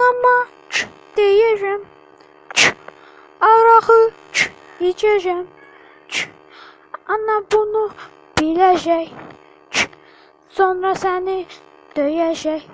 Anama ç diyeceğim. Ç arağı ç içeceğim. Ç ana bunu bilecek. Ç sonra seni döyecek.